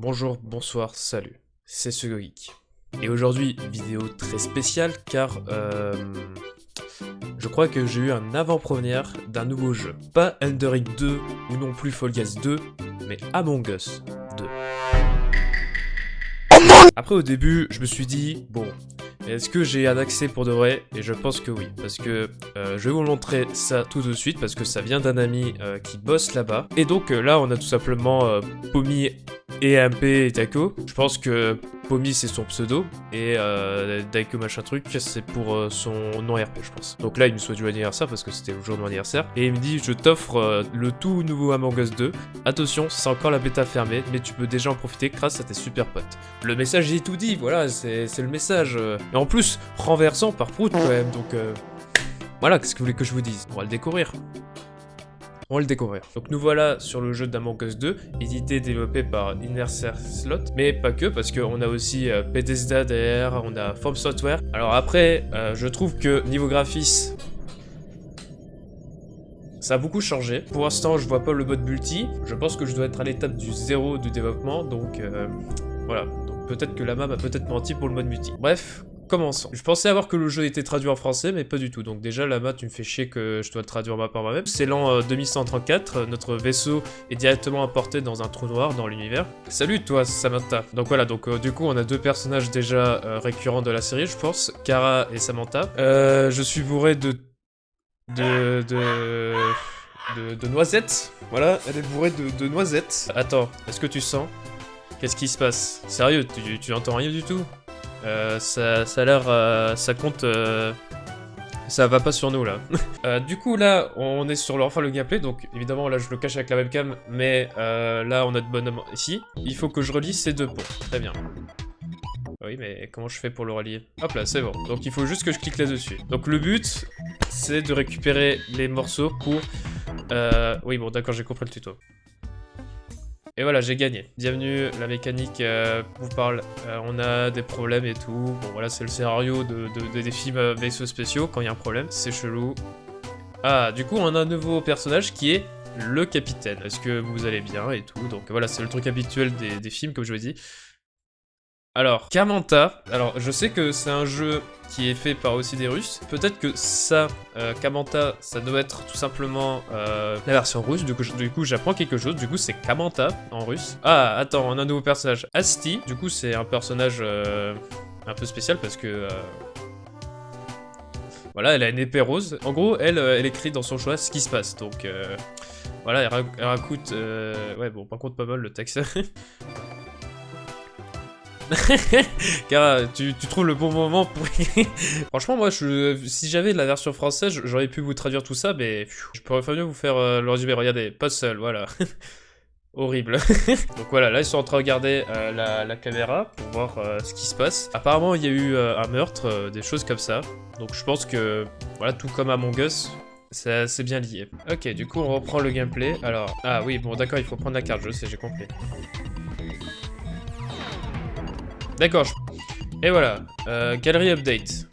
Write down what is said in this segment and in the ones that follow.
Bonjour, bonsoir, salut, c'est Geek. Et aujourd'hui, vidéo très spéciale car euh, je crois que j'ai eu un avant-première d'un nouveau jeu. Pas Enderic 2 ou non plus Fall Guys 2, mais Among Us 2. Après au début, je me suis dit, bon, est-ce que j'ai un accès pour de vrai? Et je pense que oui, parce que euh, je vais vous montrer ça tout de suite, parce que ça vient d'un ami euh, qui bosse là-bas. Et donc là, on a tout simplement Pomi et et Daiko. Je pense que Pomi c'est son pseudo, et euh, Daiko machin truc, c'est pour euh, son nom RP, je pense. Donc là, il me souhaite joyeux anniversaire, parce que c'était le jour de mon anniversaire. Et il me dit, je t'offre euh, le tout nouveau Among Us 2. Attention, c'est encore la bêta fermée, mais tu peux déjà en profiter grâce à tes super potes. Le message est tout dit, voilà, c'est le message. Et en plus, renversant par Prout quand même, donc... Voilà, qu'est-ce que vous voulez que je vous dise? On va le découvrir. On va le découvrir. Donc nous voilà sur le jeu d'Among Us 2, édité et développé par Inercer Slot, mais pas que, parce qu'on a aussi euh, Bethesda derrière, on a From Software. Alors après, euh, je trouve que niveau graphisme, ça a beaucoup changé. Pour l'instant, je vois pas le mode multi. Je pense que je dois être à l'étape du zéro du développement, donc euh, voilà. Peut-être que la map a peut-être menti pour le mode multi. Bref, commençons. Je pensais avoir que le jeu était traduit en français, mais pas du tout. Donc déjà, là-bas, tu me fais chier que je dois le traduire par moi-même. C'est l'an euh, 2134, euh, notre vaisseau est directement importé dans un trou noir dans l'univers. Salut toi, Samantha. Donc voilà, donc euh, du coup, on a deux personnages déjà euh, récurrents de la série, je pense. Kara et Samantha. Euh, je suis bourré de... de... de... De, de noisettes, voilà, elle est bourrée de, de noisettes. Attends, est-ce que tu sens? Qu'est-ce qui se passe? Sérieux, tu, tu entends rien du tout? Euh, ça, ça a l'air... euh, ça compte... euh, ça va pas sur nous, là. Du coup, là, on est sur le, enfin, le gameplay, donc évidemment, là, je le cache avec la webcam, mais là, on a de bonhomme ici. Il faut que je relie ces deux ponts. Très bien. Oui, mais comment je fais pour le relier? Hop là, c'est bon. Donc il faut juste que je clique là-dessus. Donc le but, c'est de récupérer les morceaux pour... Oui, bon, d'accord, j'ai compris le tuto. Et voilà, j'ai gagné. Bienvenue, la mécanique euh, vous parle. Euh, on a des problèmes et tout. Bon, voilà, c'est le scénario de, de- de- des films euh, vaisseaux spéciaux. Quand il y a un problème, c'est chelou. Ah, du coup, on a un nouveau personnage qui est le capitaine. Est-ce que vous allez bien et tout? Donc voilà, c'est le truc habituel des, des films, comme je vous ai dit. Alors, Kamanta, alors je sais que c'est un jeu qui est fait par aussi des Russes. Peut-être que ça, euh, Kamanta, ça doit être tout simplement euh, la version russe. Du coup, j'apprends quelque chose. Du coup, c'est Kamanta en russe. Ah, attends, on a un nouveau personnage. Asti. Du coup, c'est un personnage euh, un peu spécial parce que... voilà, elle a une épée rose. En gros, elle, elle écrit dans son choix ce qui se passe. Donc, voilà, elle, ra- elle raconte... Ouais, bon, par contre, pas mal le texte. Car tu, tu trouves le bon moment pour... Franchement, moi, si j'avais la version française, j'aurais pu vous traduire tout ça, mais je pourrais faire mieux vous faire euh, le résumé. Regardez, pas seul, voilà. Horrible. Donc voilà, là, ils sont en train de regarder euh, la, caméra pour voir euh, ce qui se passe. Apparemment, il y a eu euh, un meurtre, euh, des choses comme ça. Donc je pense que, voilà, tout comme Among Us, c'est bien lié. Ok, du coup, on reprend le gameplay. Alors, ah oui, bon, d'accord, il faut prendre la carte, je sais, j'ai compris. D'accord. Et voilà. Euh, galerie update.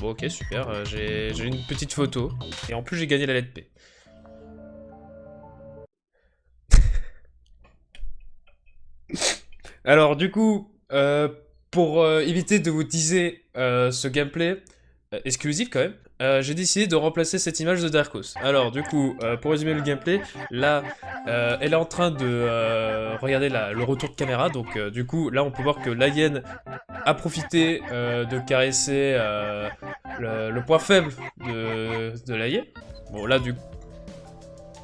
Bon, ok, super. euh, j'ai une petite photo. Et en plus, j'ai gagné la lettre P. Alors, du coup, euh, pour éviter de vous teaser ce gameplay exclusif quand même, euh, j'ai décidé de remplacer cette image de Darkos. Alors, du coup, euh, pour résumer le gameplay, là, euh, elle est en train de regarder la- le retour de caméra. Donc, du coup, là, on peut voir que la a profité de caresser le, point faible de, de. Bon, là, du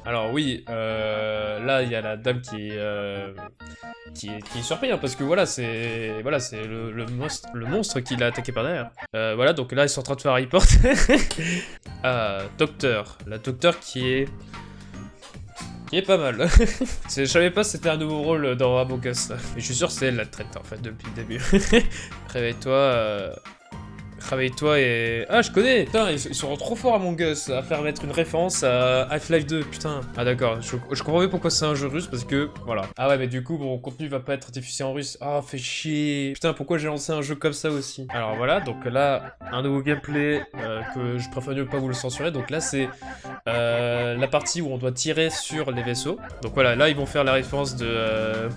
alors oui, euh, là il y a la dame qui est, euh, qui est, qui est surpris hein, parce que voilà c'est voilà c'est le, le monstre qui l'a attaqué par derrière. Euh, voilà donc là ils sont en train de faire un report. ah docteur, la docteur qui est qui est pas mal. Je savais pas si c'était un nouveau rôle dans Among. Mais je suis sûr que c'est elle la traite en fait depuis le début. Réveille-toi. Réveille-toi et... Ah, je connais Putain, ils, ils sont trop forts à Among Us à faire mettre une référence à Half-Life 2, putain. Ah d'accord, je, je comprends mieux pourquoi c'est un jeu russe, parce que... Voilà. Ah ouais, mais du coup, mon contenu va pas être diffusé en russe. Ah, fait chier Putain, pourquoi j'ai lancé un jeu comme ça aussi? Alors voilà, donc là, un nouveau gameplay euh, que je préfère mieux pas vous le censurer. Donc là, c'est euh, la partie où on doit tirer sur les vaisseaux. Donc voilà, là, ils vont faire la référence de... euh,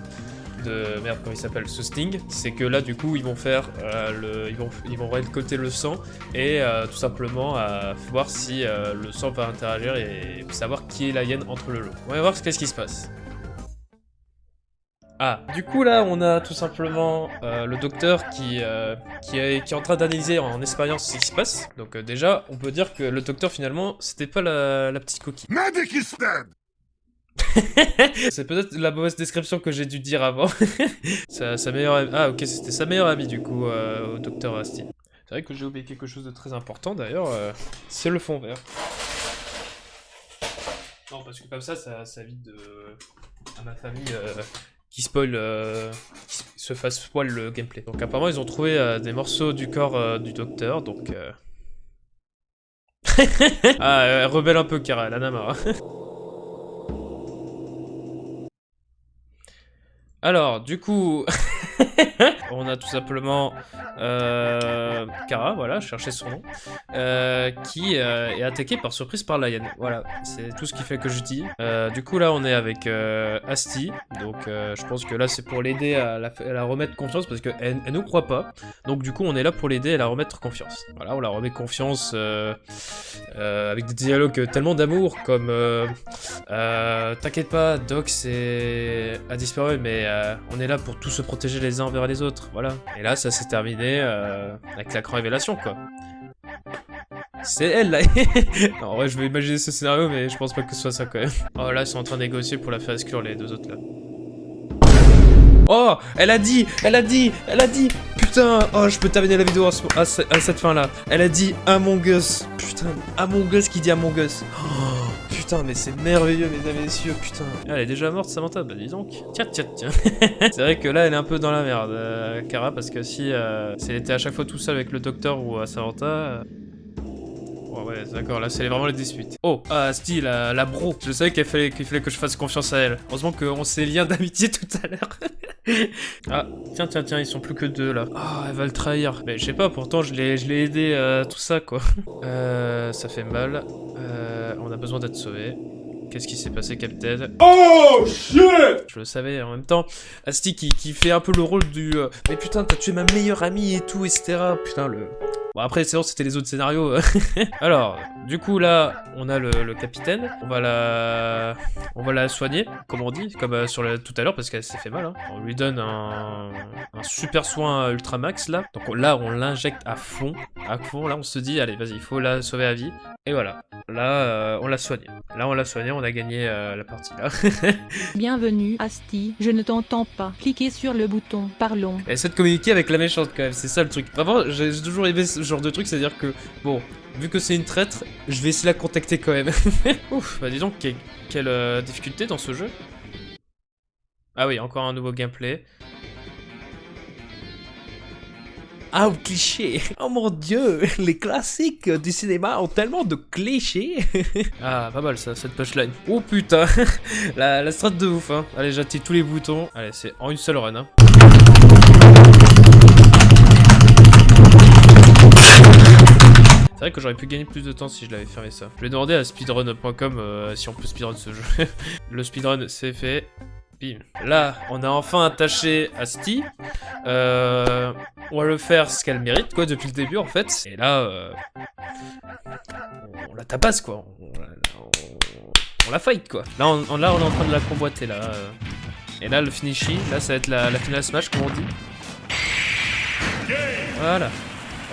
de merde comment il s'appelle ce Sting, c'est que là du coup ils vont faire euh, le, ils vont ils vont récolter le sang et euh, tout simplement euh, voir si le sang va interagir et savoir qui est la hyène entre le lot. On va voir ce qu'est-ce qui se passe. Ah, du coup là on a tout simplement le docteur qui, qui, est, qui, est, en train d'analyser en expérience ce qui se passe. Donc déjà on peut dire que le docteur finalement c'était pas la, la petite coquille. C'est peut-être la mauvaise description que j'ai dû dire avant. sa, meilleure Ah ok, c'était sa meilleure amie du coup, euh, au docteur Asti. C'est vrai que j'ai oublié quelque chose de très important d'ailleurs, euh, c'est le fond vert. Non, parce que comme ça, ça, ça évite de... à ma famille euh, qui spoil, se fasse spoil le gameplay. Donc apparemment, ils ont trouvé des morceaux du corps du docteur, donc... ah, rebelle un peu, Kara, la Namara. Alors, du coup, on a tout simplement euh, Kara, voilà, chercher son nom, euh, qui euh, est attaqué par surprise par la Voilà, c'est tout ce qui fait que je dis. Euh, du coup, là, on est avec Asti, donc je pense que là, c'est pour l'aider à, la remettre confiance, parce qu'elle elle nous croit pas. Donc, du coup, on est là pour l'aider à la remettre confiance. Voilà, on la remet confiance avec des dialogues tellement d'amour, comme T'inquiète pas, Doc a disparu, mais on est là pour tous se protéger uns envers les autres, voilà. Et là, ça s'est terminé euh, avec la grande révélation, quoi. C'est elle, là En vrai, je vais imaginer ce scénario, mais je pense pas que ce soit ça, quand même. Oh, là, ils sont en train de négocier pour la faire exclure, les deux autres, là. Oh Elle a dit Elle a dit Elle a dit Putain Oh, je peux terminer la vidéo à, cette fin-là. Elle a dit Among Us. Putain, Among Us qui dit Among Us. Oh putain, mais c'est merveilleux, mesdames et messieurs, putain. Elle est déjà morte, Samantha Bah dis donc. Tiens, tiens, tiens. c'est vrai que là, elle est un peu dans la merde, euh, Kara, parce que si, euh, si elle était à chaque fois tout seul avec le docteur ou à Samantha... Euh, ouais, d'accord, là c'est vraiment les disputes. Oh, ah, Sti, la, la bro. Je savais qu'il fallait, fallait que je fasse confiance à elle. Heureusement qu'on s'est liés d'amitié tout à l'heure. ah, tiens, tiens, tiens, ils sont plus que deux là. Ah, elle va le trahir. Mais je sais pas, pourtant je l'ai aidé à tout ça quoi. euh, ça fait mal. Euh, on a besoin d'être sauvé. Qu'est-ce qui s'est passé, Captain? Oh shit Je le savais, en même temps, Asti qui, qui fait un peu le rôle du euh, Mais putain, t'as tué ma meilleure amie et tout, etc. Putain, le... Bon après c'est c'était les autres scénarios. Alors, du coup là, on a le, capitaine. On va la on va la soigner, comme on dit, comme euh, sur le, tout à l'heure parce qu'elle s'est fait mal. Hein. On lui donne un, super soin ultra max là. Donc là on l'injecte à fond, à fond. Là on se dit allez vas-y, il faut la sauver à vie. Et voilà. Là euh, on l'a soigné. Là on l'a soigné, on a gagné euh, la partie là. Bienvenue Asti, je ne t'entends pas. Cliquez sur le bouton, parlons. Essaie de communiquer avec la méchante quand même, c'est ça le truc. Vraiment, j'ai toujours aimé genre de truc, c'est-à-dire que, bon, vu que c'est une traître, je vais essayer de la contacter quand même. Ouf, bah dis donc, quelle, euh, difficulté dans ce jeu. Ah oui, encore un nouveau gameplay. Ah, cliché Oh mon dieu Les classiques du cinéma ont tellement de clichés Ah, pas mal ça, cette punchline. Oh putain La, la strat de ouf, hein. Allez, j'active tous les boutons. Allez, c'est en une seule run, hein. Que j'aurais pu gagner plus de temps si je l'avais fermé ça. Je vais demander à speedrun.com euh, si on peut speedrun ce jeu. le speedrun c'est fait. Bim. Là, on a enfin attaché Asti. Euh, on va le faire ce qu'elle mérite, quoi, depuis le début, en fait. Et là, euh, on la tapasse, quoi. On, la fight, quoi. Là on, là, on est en train de la convoiter, là. Et là, le finishing, là, ça va être la, la finale smash, comme on dit. Voilà.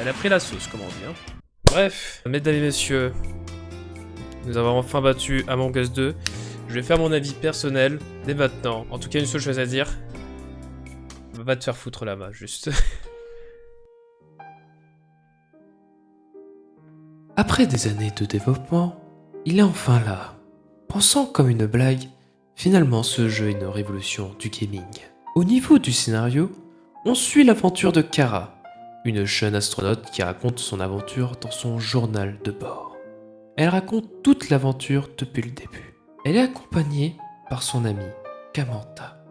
Elle a pris la sauce, comme on dit, hein. Bref, mesdames et messieurs, nous avons enfin battu Among Us 2. Je vais faire mon avis personnel dès maintenant. En tout cas, une seule chose à dire. Va te faire foutre là-bas, juste. Après des années de développement, il est enfin là. Pensant comme une blague, finalement ce jeu est une révolution du gaming. Au niveau du scénario, on suit l'aventure de Kara, une jeune astronaute qui raconte son aventure dans son journal de bord. Elle raconte toute l'aventure depuis le début. Elle est accompagnée par son amie, Kamanta,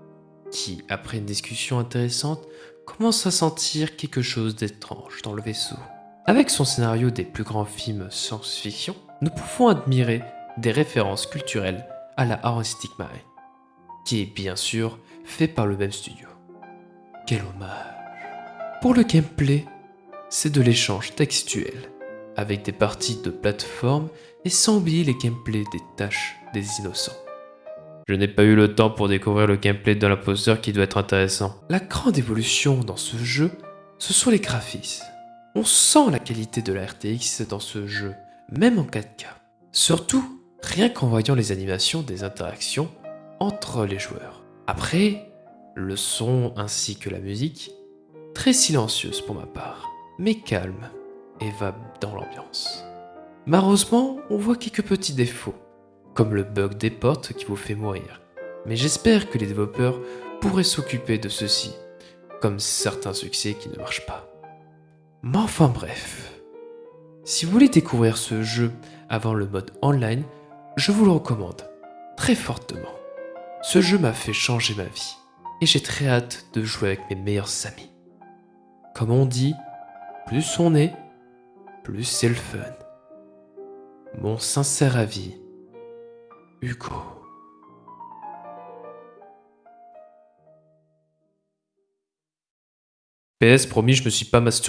qui, après une discussion intéressante, commence à sentir quelque chose d'étrange dans le vaisseau. Avec son scénario des plus grands films science-fiction, nous pouvons admirer des références culturelles à la Artistic Mind, qui est bien sûr fait par le même studio. quel hommage. Pour le gameplay, c'est de l'échange textuel, avec des parties de plateforme et sans oublier les gameplays des tâches des innocents. Je n'ai pas eu le temps pour découvrir le gameplay de l'imposteur qui doit être intéressant. La grande évolution dans ce jeu, ce sont les graphismes. On sent la qualité de la RTX dans ce jeu, même en 4K. Surtout, rien qu'en voyant les animations des interactions entre les joueurs. Après, le son ainsi que la musique, très silencieuse pour ma part, mais calme et va dans l'ambiance. Malheureusement, on voit quelques petits défauts, comme le bug des portes qui vous fait mourir. Mais j'espère que les développeurs pourraient s'occuper de ceci, comme certains succès qui ne marchent pas. Mais enfin bref, si vous voulez découvrir ce jeu avant le mode online, je vous le recommande très fortement. Ce jeu m'a fait changer ma vie et j'ai très hâte de jouer avec mes meilleurs amis. Comme on dit, plus on est, plus c'est le fun. Mon sincère avis, Hugo. PS promis, je me suis pas masturbé.